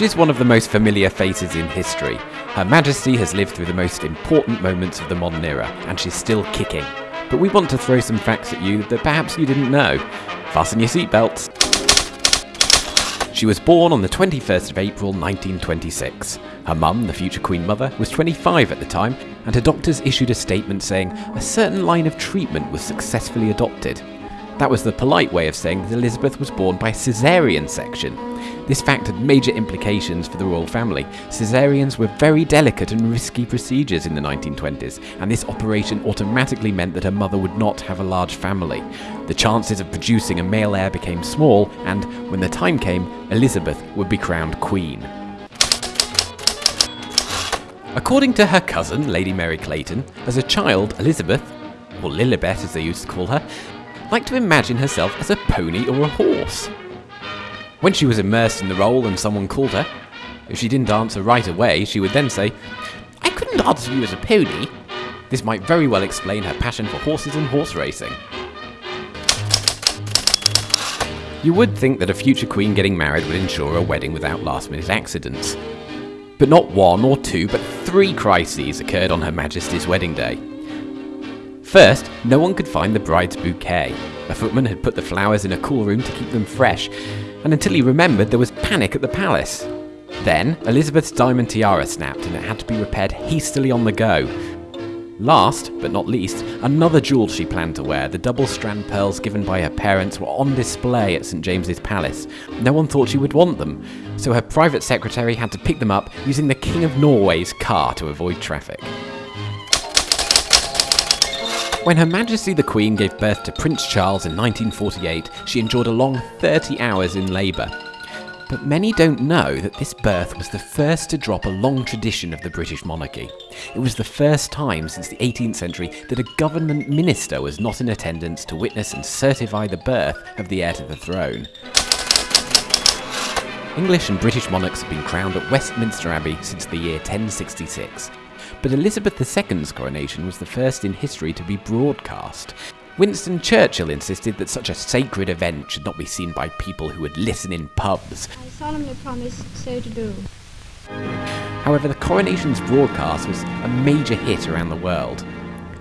She's one of the most familiar faces in history. Her Majesty has lived through the most important moments of the modern era, and she's still kicking. But we want to throw some facts at you that perhaps you didn't know. Fasten your seatbelts. She was born on the 21st of April 1926. Her mum, the future Queen Mother, was 25 at the time, and her doctors issued a statement saying a certain line of treatment was successfully adopted. That was the polite way of saying that Elizabeth was born by caesarean section. This fact had major implications for the royal family. Caesareans were very delicate and risky procedures in the 1920s, and this operation automatically meant that her mother would not have a large family. The chances of producing a male heir became small, and when the time came, Elizabeth would be crowned queen. According to her cousin, Lady Mary Clayton, as a child, Elizabeth, or Lilibet as they used to call her, liked to imagine herself as a pony or a horse. When she was immersed in the role and someone called her, if she didn't answer right away, she would then say, I couldn't answer you as a pony. This might very well explain her passion for horses and horse racing. You would think that a future queen getting married would ensure a wedding without last minute accidents. But not one or two, but three crises occurred on Her Majesty's wedding day. First, no one could find the bride's bouquet. A footman had put the flowers in a cool room to keep them fresh, and until he remembered, there was panic at the palace. Then, Elizabeth's diamond tiara snapped and it had to be repaired hastily on the go. Last, but not least, another jewel she planned to wear, the double strand pearls given by her parents, were on display at St James's Palace. No one thought she would want them, so her private secretary had to pick them up using the King of Norway's car to avoid traffic. When Her Majesty the Queen gave birth to Prince Charles in 1948, she endured a long 30 hours in labour. But many don't know that this birth was the first to drop a long tradition of the British monarchy. It was the first time since the 18th century that a government minister was not in attendance to witness and certify the birth of the heir to the throne. English and British monarchs have been crowned at Westminster Abbey since the year 1066 but Elizabeth II's coronation was the first in history to be broadcast. Winston Churchill insisted that such a sacred event should not be seen by people who would listen in pubs. I solemnly promise so to do. However, the coronation's broadcast was a major hit around the world.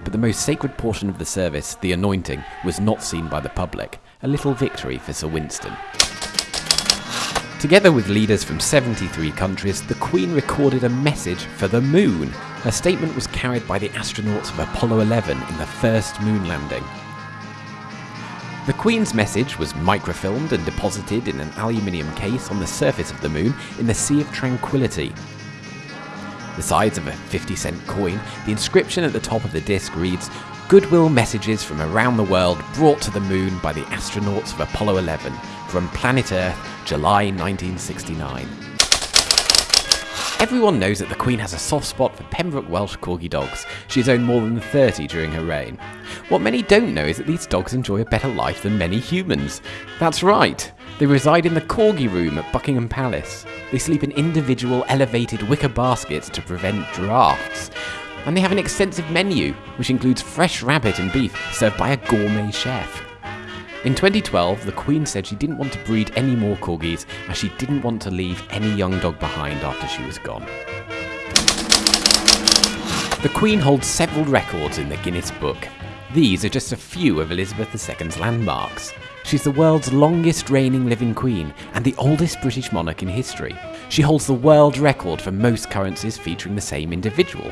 But the most sacred portion of the service, the anointing, was not seen by the public, a little victory for Sir Winston. Together with leaders from 73 countries, the Queen recorded a message for the moon. Her statement was carried by the astronauts of Apollo 11 in the first moon landing. The Queen's message was microfilmed and deposited in an aluminium case on the surface of the moon in the Sea of Tranquility. The size of a 50 cent coin, the inscription at the top of the disc reads Goodwill messages from around the world brought to the moon by the astronauts of Apollo 11 from planet Earth, July 1969. Everyone knows that the Queen has a soft spot for Pembroke Welsh Corgi dogs. She's owned more than 30 during her reign. What many don't know is that these dogs enjoy a better life than many humans. That's right, they reside in the Corgi room at Buckingham Palace. They sleep in individual elevated wicker baskets to prevent drafts. And they have an extensive menu, which includes fresh rabbit and beef served by a gourmet chef. In 2012, the Queen said she didn't want to breed any more corgis as she didn't want to leave any young dog behind after she was gone. The Queen holds several records in the Guinness Book. These are just a few of Elizabeth II's landmarks. She's the world's longest reigning living queen and the oldest British monarch in history. She holds the world record for most currencies featuring the same individual,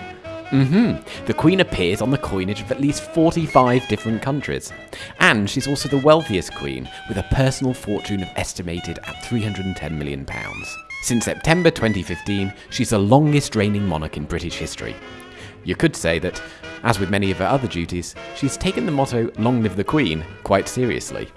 Mm-hmm. The Queen appears on the coinage of at least 45 different countries. And she's also the wealthiest Queen, with a personal fortune of estimated at £310 million. Since September 2015, she's the longest reigning monarch in British history. You could say that, as with many of her other duties, she's taken the motto Long Live the Queen quite seriously.